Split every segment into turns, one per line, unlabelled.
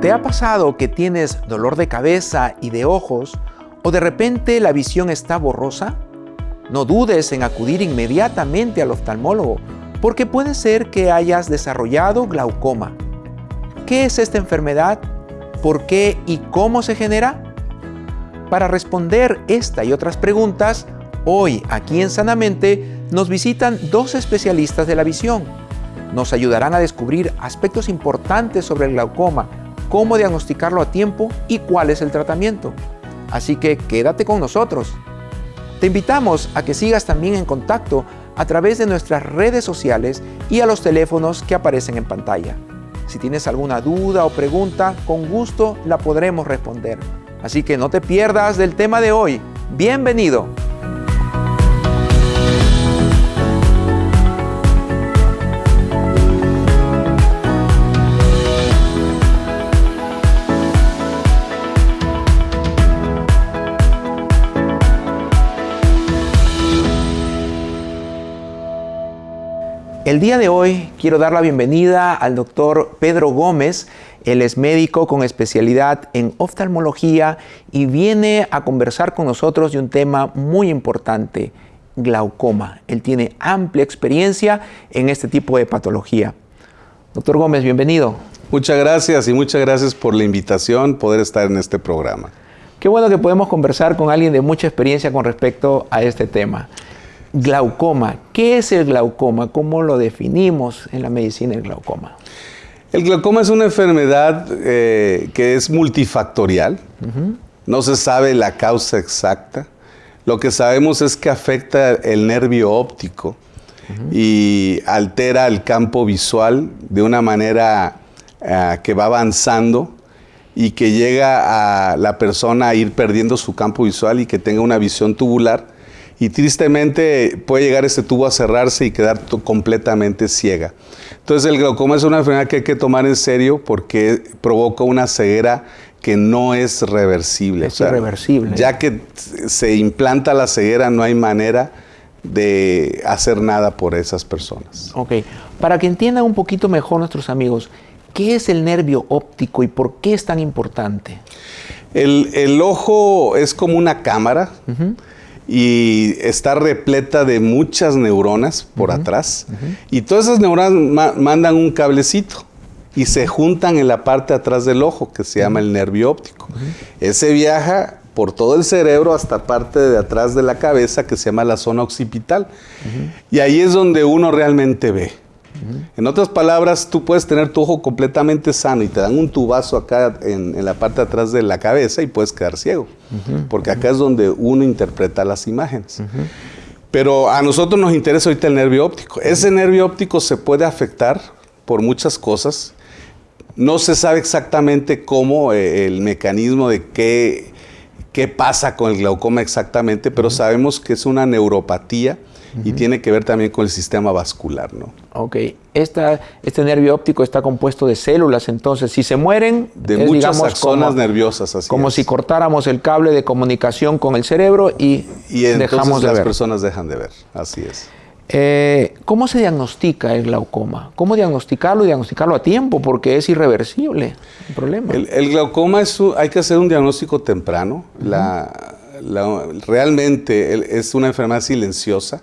¿Te ha pasado que tienes dolor de cabeza y de ojos o de repente la visión está borrosa? No dudes en acudir inmediatamente al oftalmólogo porque puede ser que hayas desarrollado glaucoma. ¿Qué es esta enfermedad? ¿Por qué y cómo se genera? Para responder esta y otras preguntas, hoy aquí en Sanamente nos visitan dos especialistas de la visión. Nos ayudarán a descubrir aspectos importantes sobre el glaucoma, cómo diagnosticarlo a tiempo y cuál es el tratamiento. Así que quédate con nosotros. Te invitamos a que sigas también en contacto a través de nuestras redes sociales y a los teléfonos que aparecen en pantalla. Si tienes alguna duda o pregunta, con gusto la podremos responder. Así que no te pierdas del tema de hoy. Bienvenido. El día de hoy quiero dar la bienvenida al doctor Pedro Gómez. Él es médico con especialidad en oftalmología y viene a conversar con nosotros de un tema muy importante, glaucoma. Él tiene amplia experiencia en este tipo de patología. Doctor Gómez, bienvenido.
Muchas gracias y muchas gracias por la invitación, poder estar en este programa.
Qué bueno que podemos conversar con alguien de mucha experiencia con respecto a este tema. Glaucoma. ¿Qué es el glaucoma? ¿Cómo lo definimos en la medicina el glaucoma?
El glaucoma es una enfermedad eh, que es multifactorial. No se sabe la causa exacta. Lo que sabemos es que afecta el nervio óptico y altera el campo visual de una manera eh, que va avanzando y que llega a la persona a ir perdiendo su campo visual y que tenga una visión tubular y tristemente puede llegar este tubo a cerrarse y quedar completamente ciega. Entonces el glaucoma es una enfermedad que hay que tomar en serio porque provoca una ceguera que no es reversible.
Es irreversible.
Ya que se implanta la ceguera no hay manera de hacer nada por esas personas.
Ok, para que entiendan un poquito mejor nuestros amigos, ¿qué es el nervio óptico y por qué es tan importante?
El, ojo es como una cámara y está repleta de muchas neuronas por atrás. Y todas esas neuronas mandan un cablecito y se juntan en la parte atrás del ojo, que se llama el nervio óptico. Ese viaja por todo el cerebro hasta parte de atrás de la cabeza, que se llama la zona occipital. Y ahí es donde uno realmente ve. En otras palabras, tú puedes tener tu ojo completamente sano y te dan un tubazo acá en, la parte de atrás de la cabeza y puedes quedar ciego, porque acá es donde uno interpreta las imágenes. Pero a nosotros nos interesa ahorita el nervio óptico. Ese nervio óptico se puede afectar por muchas cosas. No se sabe exactamente cómo eh, el mecanismo de qué, qué pasa con el glaucoma exactamente, pero sabemos que es una neuropatía y tiene que ver también con el sistema vascular, ¿no?
Ok. Esta, este nervio óptico está compuesto de células, entonces si se mueren...
De muchas zonas nerviosas, así
Como si cortáramos el cable de comunicación con el cerebro y,
y dejamos de las personas dejan de ver, así es.
Eh, ¿Cómo se diagnostica el glaucoma? ¿Cómo diagnosticarlo y diagnosticarlo a tiempo? Porque es irreversible el problema.
El, glaucoma es, hay que hacer un diagnóstico temprano. la, realmente es una enfermedad silenciosa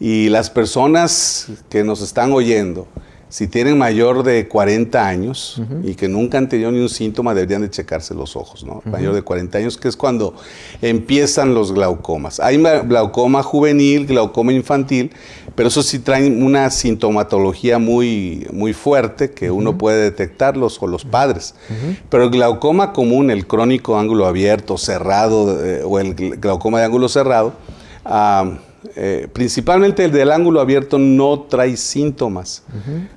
y las personas que nos están oyendo, si tienen mayor de 40 años y que nunca han tenido ni un síntoma, deberían de checarse los ojos, ¿no? Mayor de 40 años, que es cuando empiezan los glaucomas. Hay glaucoma juvenil, glaucoma infantil, pero eso sí traen una sintomatología muy, muy fuerte que uno puede detectarlos o los padres. Pero el glaucoma común, el crónico ángulo abierto, cerrado, eh, o el glaucoma de ángulo cerrado, eh, principalmente el del ángulo abierto no trae síntomas,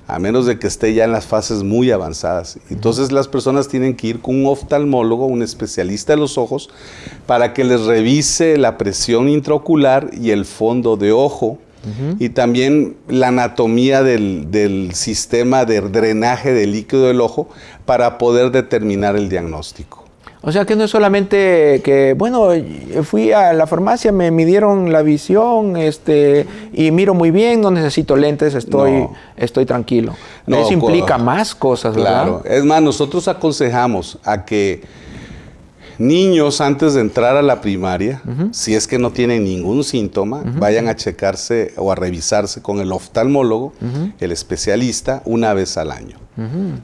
a menos de que esté ya en las fases muy avanzadas. Entonces las personas tienen que ir con un oftalmólogo, un especialista de los ojos, para que les revise la presión intraocular y el fondo de ojo y también la anatomía del, del, sistema de drenaje del líquido del ojo para poder determinar el diagnóstico.
O sea que no es solamente que, bueno, fui a la farmacia, me midieron la visión este, y miro muy bien, no necesito lentes, estoy, estoy tranquilo. Eso implica más cosas, ¿verdad? Claro,
es más, nosotros aconsejamos a que niños antes de entrar a la primaria, si es que no tienen ningún síntoma, vayan a checarse o a revisarse con el oftalmólogo, el especialista, una vez al año.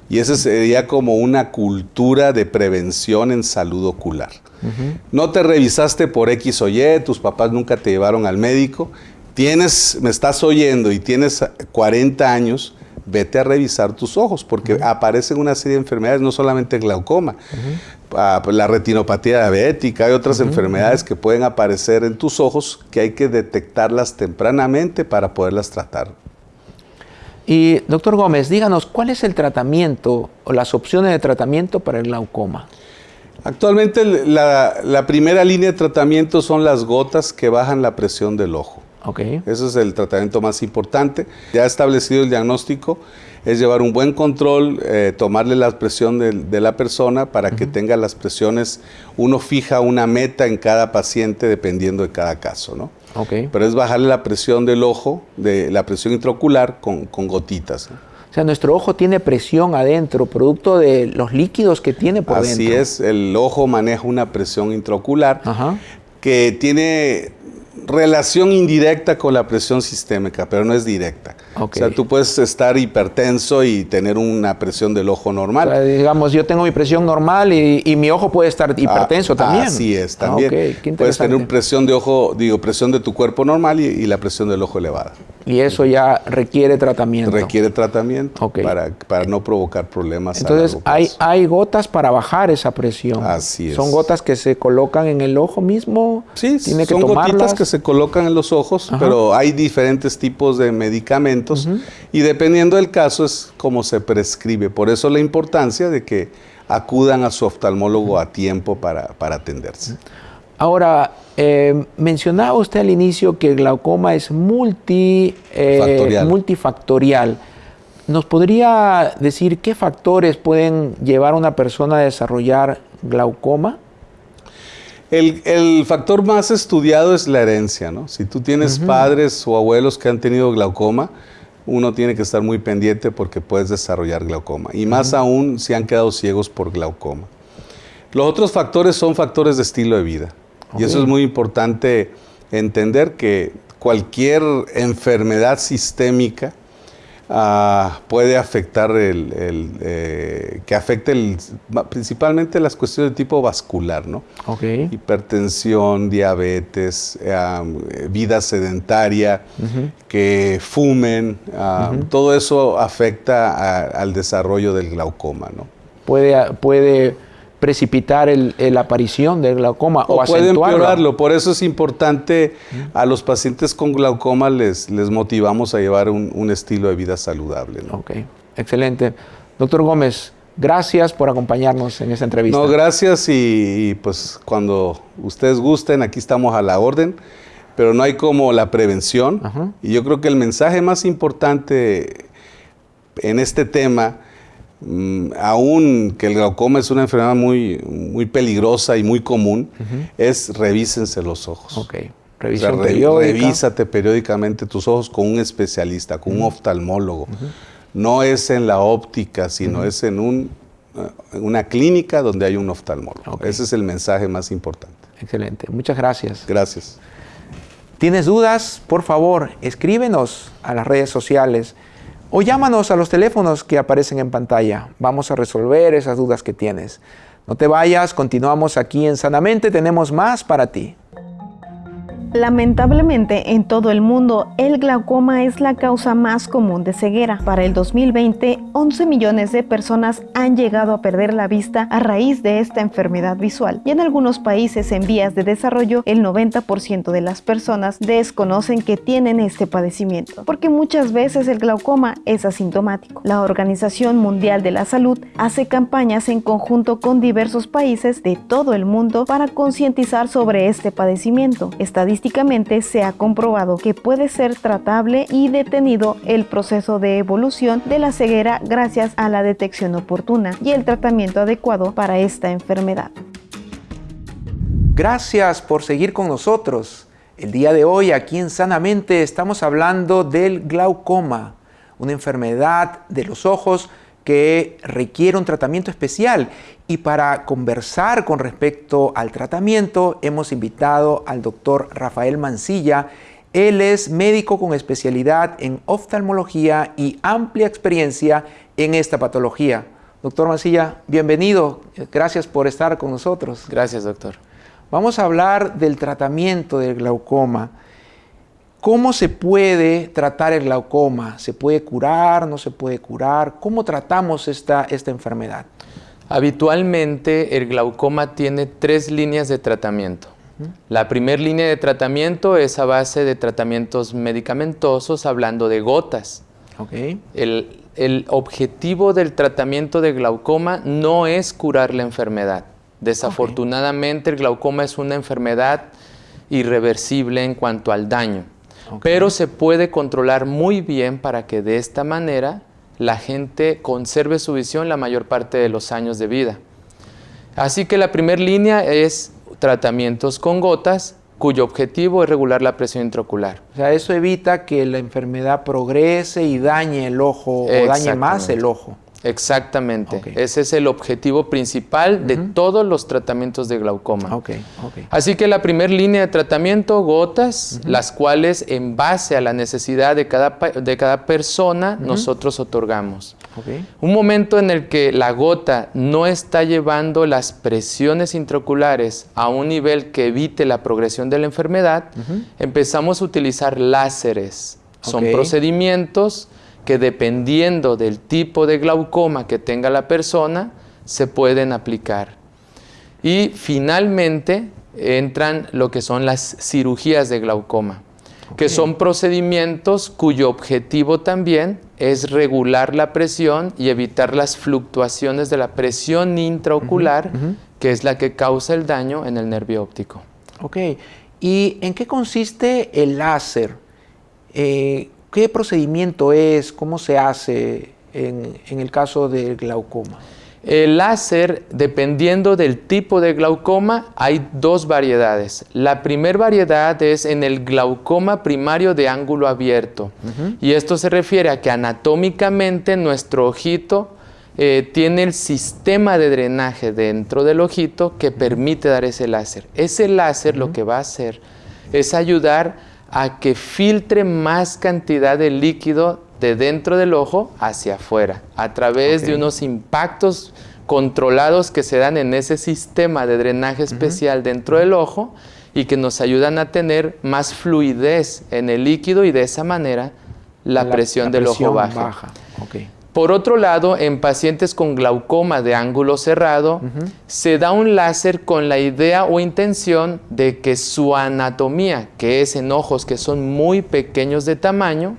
Y esa sería como una cultura de prevención en salud ocular. No te revisaste por X o Y, tus papás nunca te llevaron al médico, tienes, me estás oyendo y tienes 40 años, vete a revisar tus ojos, porque aparecen una serie de enfermedades, no solamente glaucoma, pues, la retinopatía diabética, hay otras enfermedades que pueden aparecer en tus ojos que hay que detectarlas tempranamente para poderlas tratar.
Y doctor Gómez, díganos, ¿cuál es el tratamiento o las opciones de tratamiento para el glaucoma?
Actualmente la, la primera línea de tratamiento son las gotas que bajan la presión del ojo. Okay. Ese es el tratamiento más importante. Ya establecido el diagnóstico, es llevar un buen control, eh, tomarle la presión de, la persona para que tenga las presiones. Uno fija una meta en cada paciente dependiendo de cada caso, ¿no? Okay. Pero es bajarle la presión del ojo, de la presión intraocular con, gotitas.
O sea, nuestro ojo tiene presión adentro, producto de los líquidos que tiene por
dentro. Así es, el ojo maneja una presión intraocular que tiene relación indirecta con la presión sistémica, pero no es directa. O sea, tú puedes estar hipertenso y tener una presión del ojo normal.
digamos, yo tengo mi presión normal y, mi ojo puede estar hipertenso ah, también.
Así es, también. Ah, puedes tener presión de ojo, digo, presión de tu cuerpo normal y, la presión del ojo elevada.
Y eso ya requiere tratamiento.
Requiere tratamiento para, para no provocar problemas.
Entonces, hay, hay gotas para bajar esa presión.
Así es.
Son gotas que se colocan en el ojo mismo.
Sí, Tiene son que gotitas que se colocan en los ojos, pero hay diferentes tipos de medicamentos y dependiendo del caso es como se prescribe. Por eso la importancia de que acudan a su oftalmólogo a tiempo para, atenderse.
Ahora, eh, mencionaba usted al inicio que el glaucoma es multi, eh, multifactorial. ¿Nos podría decir qué factores pueden llevar a una persona a desarrollar glaucoma?
El, factor más estudiado es la herencia, ¿no? Si tú tienes padres o abuelos que han tenido glaucoma, uno tiene que estar muy pendiente porque puedes desarrollar glaucoma. Y más aún si han quedado ciegos por glaucoma. Los otros factores son factores de estilo de vida. Y eso es muy importante entender que cualquier enfermedad sistémica Ah, puede afectar el, eh, que afecte el, principalmente las cuestiones de tipo vascular, ¿no? Hipertensión, diabetes, vida sedentaria, que fumen, todo eso afecta al desarrollo del glaucoma, ¿no?
Puede, puede precipitar la aparición del glaucoma o, o puede empeorarlo.
Por eso es importante a los pacientes con glaucoma les, les motivamos a llevar un, estilo de vida saludable.
Ok, excelente. Doctor Gómez, gracias por acompañarnos en esta entrevista.
No, gracias y, pues cuando ustedes gusten, aquí estamos a la orden, pero no hay como la prevención. Y yo creo que el mensaje más importante en este tema aún que el glaucoma es una enfermedad muy, muy peligrosa y muy común, es revísense los ojos.
Ok.
revísate periódicamente tus ojos con un especialista, con un oftalmólogo. No es en la óptica, sino es en un, eh, una clínica donde hay un oftalmólogo. Ese es el mensaje más importante.
Excelente. Muchas gracias.
Gracias.
¿Tienes dudas? Por favor, escríbenos a las redes sociales o llámanos a los teléfonos que aparecen en pantalla. Vamos a resolver esas dudas que tienes. No te vayas, continuamos aquí en Sanamente, tenemos más para ti.
Lamentablemente, en todo el mundo, el glaucoma es la causa más común de ceguera. Para el 2020, 11 millones de personas han llegado a perder la vista a raíz de esta enfermedad visual. Y en algunos países en vías de desarrollo, el 90% de las personas desconocen que tienen este padecimiento, porque muchas veces el glaucoma es asintomático. La Organización Mundial de la Salud hace campañas en conjunto con diversos países de todo el mundo para concientizar sobre este padecimiento. Estadísticamente, Se ha comprobado que puede ser tratable y detenido el proceso de evolución de la ceguera gracias a la detección oportuna y el tratamiento adecuado para esta enfermedad.
Gracias por seguir con nosotros. El día de hoy aquí en Sanamente estamos hablando del glaucoma, una enfermedad de los ojos que requiere un tratamiento especial. Y para conversar con respecto al tratamiento hemos invitado al doctor Rafael Mancilla. Él es médico con especialidad en oftalmología y amplia experiencia en esta patología. Doctor Mancilla, bienvenido. Gracias por estar con nosotros.
Gracias, doctor.
Vamos a hablar del tratamiento del glaucoma. ¿Cómo se puede tratar el glaucoma? ¿Se puede curar? ¿No se puede curar? ¿Cómo tratamos esta, esta enfermedad?
Habitualmente el glaucoma tiene tres líneas de tratamiento. La primera línea de tratamiento es a base de tratamientos medicamentosos, hablando de gotas.
Okay.
El, el objetivo del tratamiento de glaucoma no es curar la enfermedad. Desafortunadamente el glaucoma es una enfermedad irreversible en cuanto al daño, pero se puede controlar muy bien para que de esta manera la gente conserve su visión la mayor parte de los años de vida. Así que la primera línea es tratamientos con gotas, cuyo objetivo es regular la presión intraocular.
O sea, eso evita que la enfermedad progrese y dañe el ojo o dañe más el ojo.
Exactamente. Ese es el objetivo principal de todos los tratamientos de glaucoma. Así que la primera línea de tratamiento, gotas, las cuales en base a la necesidad de cada, de cada persona nosotros otorgamos. Un momento en el que la gota no está llevando las presiones intraoculares a un nivel que evite la progresión de la enfermedad, empezamos a utilizar láseres. Son procedimientos que dependiendo del tipo de glaucoma que tenga la persona, se pueden aplicar. Y finalmente entran lo que son las cirugías de glaucoma, que son procedimientos cuyo objetivo también es regular la presión y evitar las fluctuaciones de la presión intraocular, que es la que causa el daño en el nervio óptico.
Ok. ¿Y en qué consiste el láser? Eh, ¿Qué procedimiento es? ¿Cómo se hace en, el caso del glaucoma?
El láser, dependiendo del tipo de glaucoma, hay dos variedades. La primera variedad es en el glaucoma primario de ángulo abierto. Y esto se refiere a que anatómicamente nuestro ojito eh, tiene el sistema de drenaje dentro del ojito que permite dar ese láser. Ese láser lo que va a hacer es ayudar a que filtre más cantidad de líquido de dentro del ojo hacia afuera, a través de unos impactos controlados que se dan en ese sistema de drenaje especial dentro del ojo y que nos ayudan a tener más fluidez en el líquido y de esa manera la, presión del ojo baja. baja. Por otro lado, en pacientes con glaucoma de ángulo cerrado, se da un láser con la idea o intención de que su anatomía, que es en ojos que son muy pequeños de tamaño,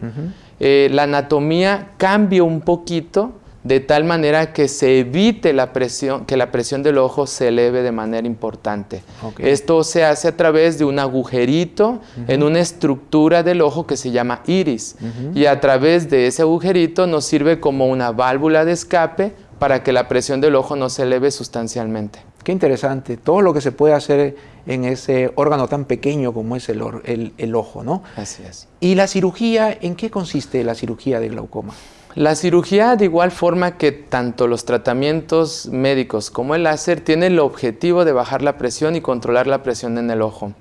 eh, la anatomía cambie un poquito de tal manera que se evite la presión, que la presión del ojo se eleve de manera importante. Esto se hace a través de un agujerito en una estructura del ojo que se llama iris y a través de ese agujerito nos sirve como una válvula de escape para que la presión del ojo no se eleve sustancialmente.
Qué interesante, todo lo que se puede hacer en ese órgano tan pequeño como es el, el ojo, ¿no?
Así es.
¿Y la cirugía, en qué consiste la cirugía de glaucoma?
La cirugía, de igual forma que tanto los tratamientos médicos como el láser, tiene el objetivo de bajar la presión y controlar la presión en el ojo.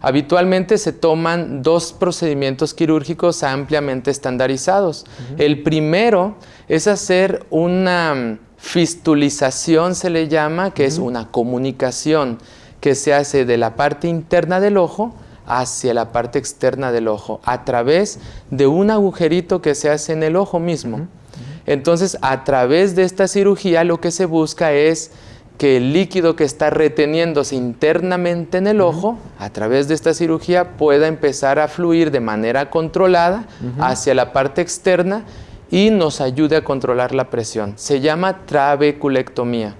Habitualmente se toman dos procedimientos quirúrgicos ampliamente estandarizados. El primero es hacer una fistulización, se le llama, que es una comunicación que se hace de la parte interna del ojo hacia la parte externa del ojo a través de un agujerito que se hace en el ojo mismo. Entonces, a través de esta cirugía lo que se busca es que el líquido que está reteniéndose internamente en el ojo, a través de esta cirugía, pueda empezar a fluir de manera controlada hacia la parte externa y nos ayude a controlar la presión. Se llama trabeculectomía.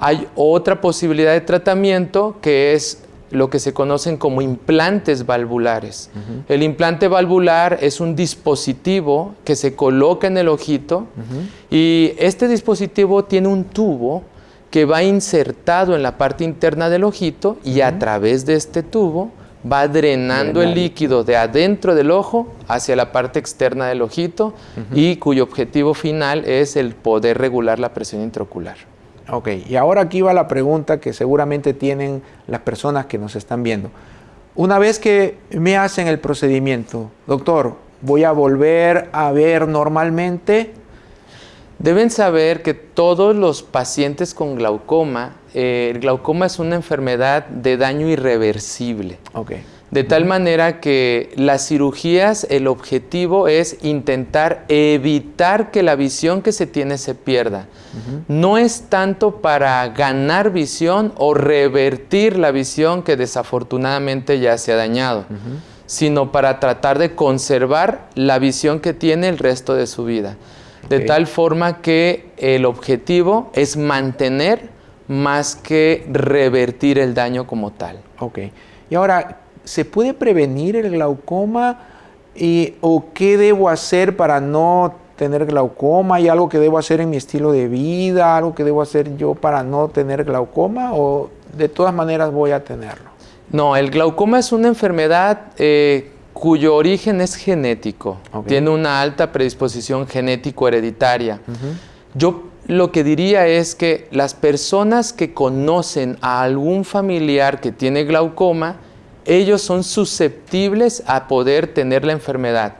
Hay otra posibilidad de tratamiento que es lo que se conocen como implantes valvulares. El implante valvular es un dispositivo que se coloca en el ojito y este dispositivo tiene un tubo que va insertado en la parte interna del ojito y a través de este tubo va drenando el líquido de adentro del ojo hacia la parte externa del ojito y cuyo objetivo final es el poder regular la presión intraocular.
Ok, y ahora aquí va la pregunta que seguramente tienen las personas que nos están viendo. Una vez que me hacen el procedimiento, doctor, ¿voy a volver a ver normalmente?
Deben saber que todos los pacientes con glaucoma, eh, el glaucoma es una enfermedad de daño irreversible.
Okay.
De tal manera que las cirugías, el objetivo es intentar evitar que la visión que se tiene se pierda. No es tanto para ganar visión o revertir la visión que desafortunadamente ya se ha dañado, sino para tratar de conservar la visión que tiene el resto de su vida. De tal forma que el objetivo es mantener más que revertir el daño como tal.
Ok. Y ahora, ¿se puede prevenir el glaucoma? Y, ¿O qué debo hacer para no tener glaucoma? ¿Hay algo que debo hacer en mi estilo de vida? ¿Algo que debo hacer yo para no tener glaucoma? ¿O de todas maneras voy a tenerlo?
No, el glaucoma es una enfermedad eh, cuyo origen es genético. Tiene una alta predisposición genético hereditaria. Yo lo que diría es que las personas que conocen a algún familiar que tiene glaucoma, ellos son susceptibles a poder tener la enfermedad.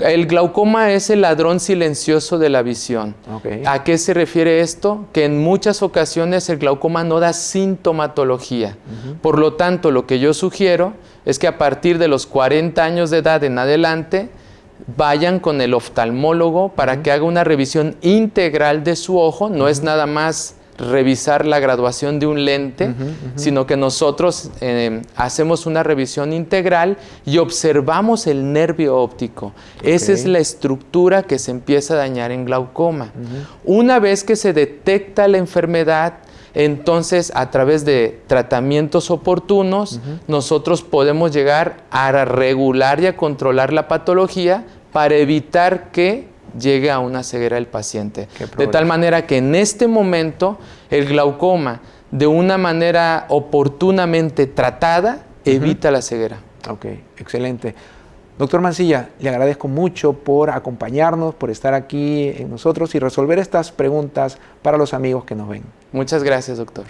El glaucoma es el ladrón silencioso de la visión. ¿A qué se refiere esto? Que en muchas ocasiones el glaucoma no da sintomatología. Por lo tanto, lo que yo sugiero es que a partir de los 40 años de edad en adelante, vayan con el oftalmólogo para que haga una revisión integral de su ojo, no es nada más revisar la graduación de un lente, sino que nosotros eh, hacemos una revisión integral y observamos el nervio óptico. Esa es la estructura que se empieza a dañar en glaucoma. Una vez que se detecta la enfermedad, entonces a través de tratamientos oportunos, nosotros podemos llegar a regular y a controlar la patología para evitar que llegue a una ceguera el paciente. De tal manera que en este momento el glaucoma, de una manera oportunamente tratada, evita la ceguera.
Ok, excelente. Doctor Mancilla, le agradezco mucho por acompañarnos, por estar aquí en nosotros y resolver estas preguntas para los amigos que nos ven.
Muchas gracias, doctor.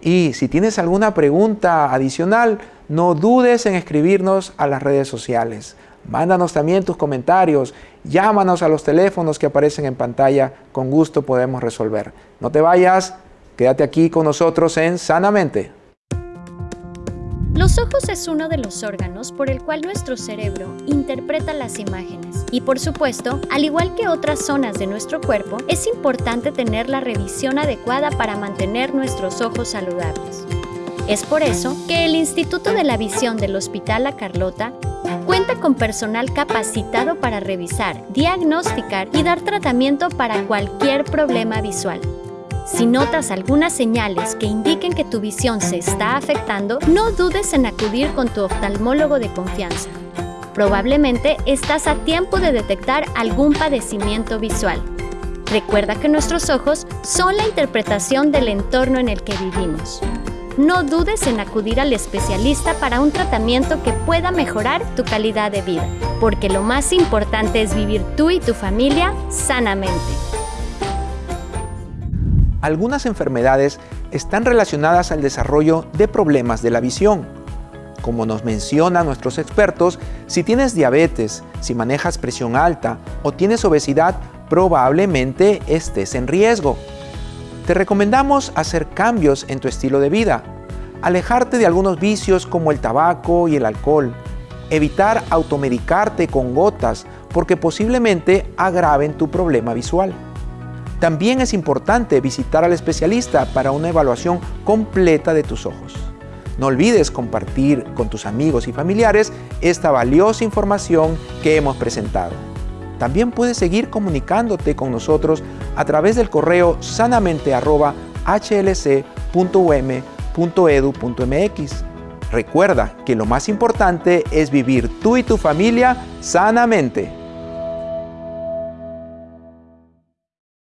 Y si tienes alguna pregunta adicional, no dudes en escribirnos a las redes sociales. Mándanos también tus comentarios, llámanos a los teléfonos que aparecen en pantalla, con gusto podemos resolver. No te vayas, quédate aquí con nosotros en Sanamente.
Los ojos es uno de los órganos por el cual nuestro cerebro interpreta las imágenes. Y por supuesto, al igual que otras zonas de nuestro cuerpo, es importante tener la revisión adecuada para mantener nuestros ojos saludables. Es por eso que el Instituto de la Visión del Hospital La Carlota cuenta con personal capacitado para revisar, diagnosticar y dar tratamiento para cualquier problema visual. Si notas algunas señales que indiquen que tu visión se está afectando, no dudes en acudir con tu oftalmólogo de confianza. Probablemente estás a tiempo de detectar algún padecimiento visual. Recuerda que nuestros ojos son la interpretación del entorno en el que vivimos. No dudes en acudir al especialista para un tratamiento que pueda mejorar tu calidad de vida, porque lo más importante es vivir tú y tu familia sanamente.
Algunas enfermedades están relacionadas al desarrollo de problemas de la visión. Como nos mencionan nuestros expertos, si tienes diabetes, si manejas presión alta o tienes obesidad, probablemente estés en riesgo. Te recomendamos hacer cambios en tu estilo de vida, alejarte de algunos vicios como el tabaco y el alcohol, evitar automedicarte con gotas porque posiblemente agraven tu problema visual. También es importante visitar al especialista para una evaluación completa de tus ojos. No olvides compartir con tus amigos y familiares esta valiosa información que hemos presentado. También puedes seguir comunicándote con nosotros a través del correo sanamente.hlc.um.edu.mx. Recuerda que lo más importante es vivir tú y tu familia sanamente.